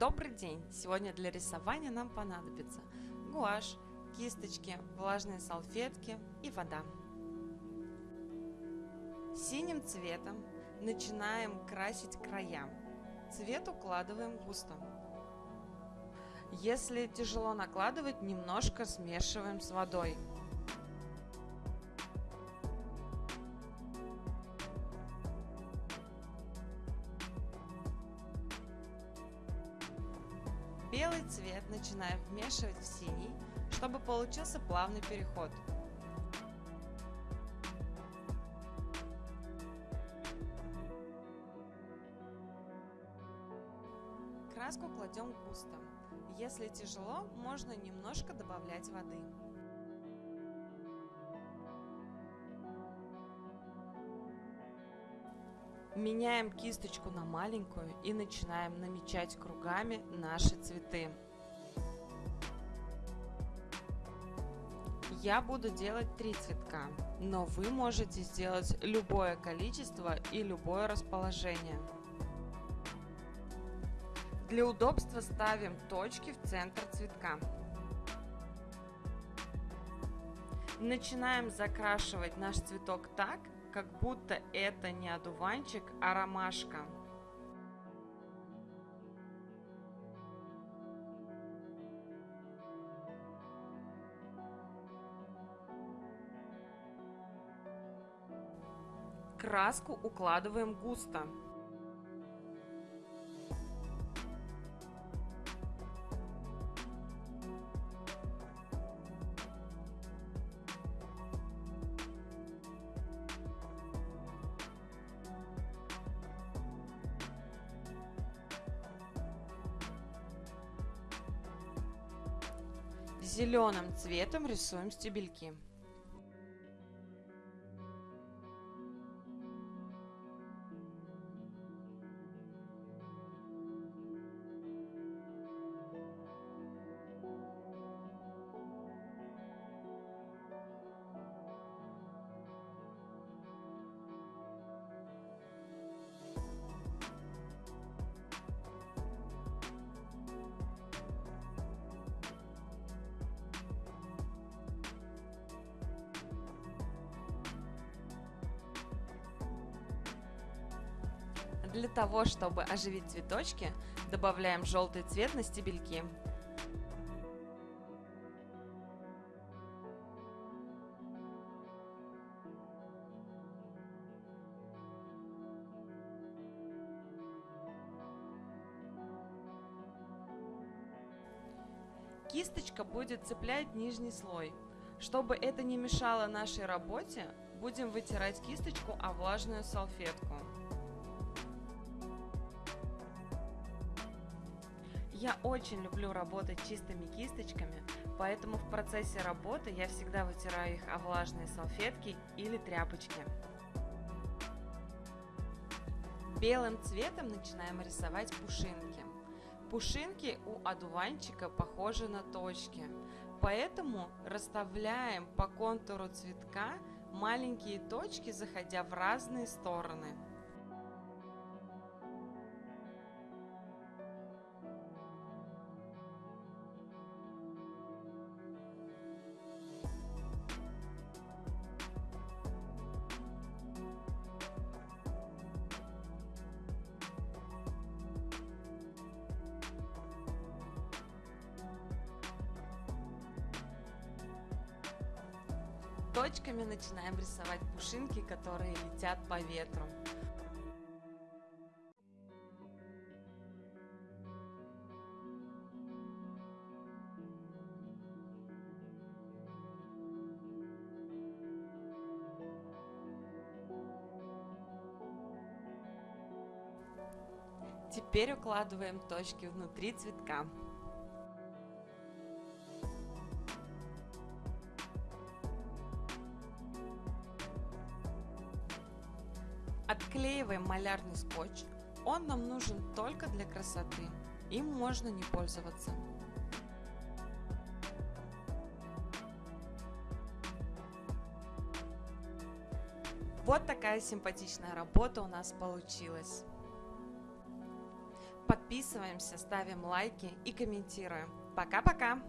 Добрый день! Сегодня для рисования нам понадобится гуашь, кисточки, влажные салфетки и вода. Синим цветом начинаем красить края. Цвет укладываем густо. Если тяжело накладывать, немножко смешиваем с водой. Белый цвет начинаем вмешивать в синий, чтобы получился плавный переход. Краску кладем густо. Если тяжело, можно немножко добавлять воды. Меняем кисточку на маленькую и начинаем намечать кругами наши цветы. Я буду делать три цветка, но вы можете сделать любое количество и любое расположение. Для удобства ставим точки в центр цветка. Начинаем закрашивать наш цветок так, как будто это не одуванчик, а ромашка. Краску укладываем густо. Зеленым цветом рисуем стебельки. Для того, чтобы оживить цветочки, добавляем желтый цвет на стебельки. Кисточка будет цеплять нижний слой. Чтобы это не мешало нашей работе, будем вытирать кисточку о влажную салфетку. Я очень люблю работать чистыми кисточками, поэтому в процессе работы я всегда вытираю их о влажные салфетки или тряпочки. Белым цветом начинаем рисовать пушинки. Пушинки у одуванчика похожи на точки, поэтому расставляем по контуру цветка маленькие точки, заходя в разные стороны. Точками начинаем рисовать пушинки, которые летят по ветру. Теперь укладываем точки внутри цветка. Отклеиваем малярный скотч. Он нам нужен только для красоты. Им можно не пользоваться. Вот такая симпатичная работа у нас получилась. Подписываемся, ставим лайки и комментируем. Пока-пока!